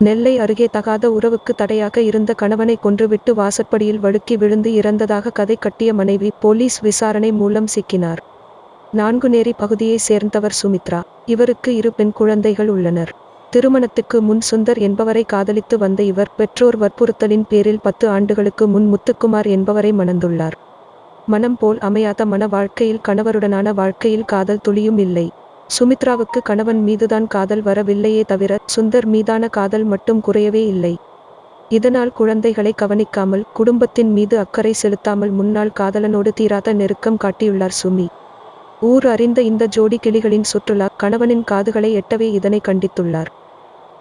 நெல்லை அருகே தகாத உறவுக்கு தடையாக இருந்த கணவனை கொன்றுவிட்டு வாசற்படியில் வழுக்கி விழுந்து இறந்ததாக கதை கட்டிய மனைவி போலீஸ் விசாரணை மூலம் சிக்கினார். நான்குநேரி பகுதியைச் சேர்ந்தவர் சுமித்ரா. இவருக்கு இரு பெண் குழந்தைகள் உள்ளனர். திருமணத்துக்கு முன் சுந்தர் என்பவரை காதலித்து வந்த இவர் பெற்றோர் வற்புறுத்தலின் பேரில் பத்து ஆண்டுகளுக்கு முன் முத்துக்குமார் என்பவரை மணந்துள்ளார். மனம் போல் அமையாத மன வாழ்க்கையில் கணவருடனான வாழ்க்கையில் காதல் துளியும் இல்லை. சுமித்ராவுக்கு கணவன் மீதுதான் காதல் வரவில்லையே தவிர சுந்தர் மீதான காதல் மட்டும் குறையவே இல்லை. இதனால் குழந்தைகளை கவனிக்காமல் குடும்பத்தின் மீது அக்கறை செலுத்தாமல் முன்னாள் காதலனோடு தீராத நெருக்கம் காட்டியுள்ளார் சுமி. ஊர் அறிந்த இந்த ஜோடி கிளிகளின் சுற்றுலா கணவனின் காதுகளை எட்டவே இதனை கண்டித்துள்ளார்.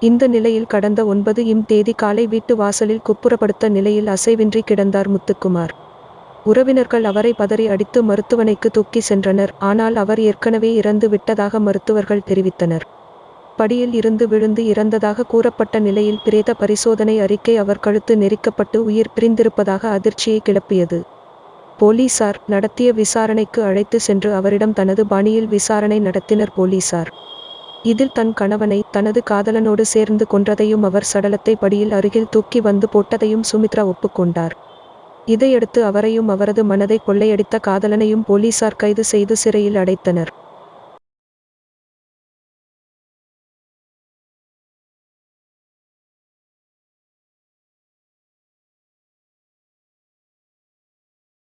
இந்த நிலையில் கடந்த ஒன்பது இம் தேதி காலை வீட்டு வாசலில் குப்புறப்படுத்த நிலையில் அசைவின்றி கிடந்தார் முத்துக்குமார். உறவினர்கள் அவரை பதறி அடித்து மருத்துவனைக்கு தூக்கி சென்றனர். ஆனால் அவர் ஏற்கனவே இறந்து விட்டதாக மருத்துவர்கள் தெரிவித்தனர். படியில் இருந்து விழுந்து இறந்ததாக கூறப்பட்ட நிலையில் பிரேத பரிசோதனை அறிக்கை அவர் கழுத்து நெரிக்கப்பட்டு உயிர் பிரிந்திருப்பதாக அதிர்ச்சியை கிளப்பியது. போலீசார் நடத்திய விசாரணைக்கு அழைத்து சென்று அவரிடம் தனது பாணியில் விசாரணை நடத்தினர் போலீசார். இதில் தன் கணவனை தனது காதலனோடு சேர்ந்து கொன்றதையும் அவர் சடலத்தை படியில் அருகில் தூக்கி வந்து போட்டதையும் சுமித்ரா ஒப்புக்கொண்டார். இதையடுத்து அவரையும் அவரது மனதை கொள்ளையடித்த காதலனையும் போலீசார் கைது செய்து சிறையில் அடைத்தனர்.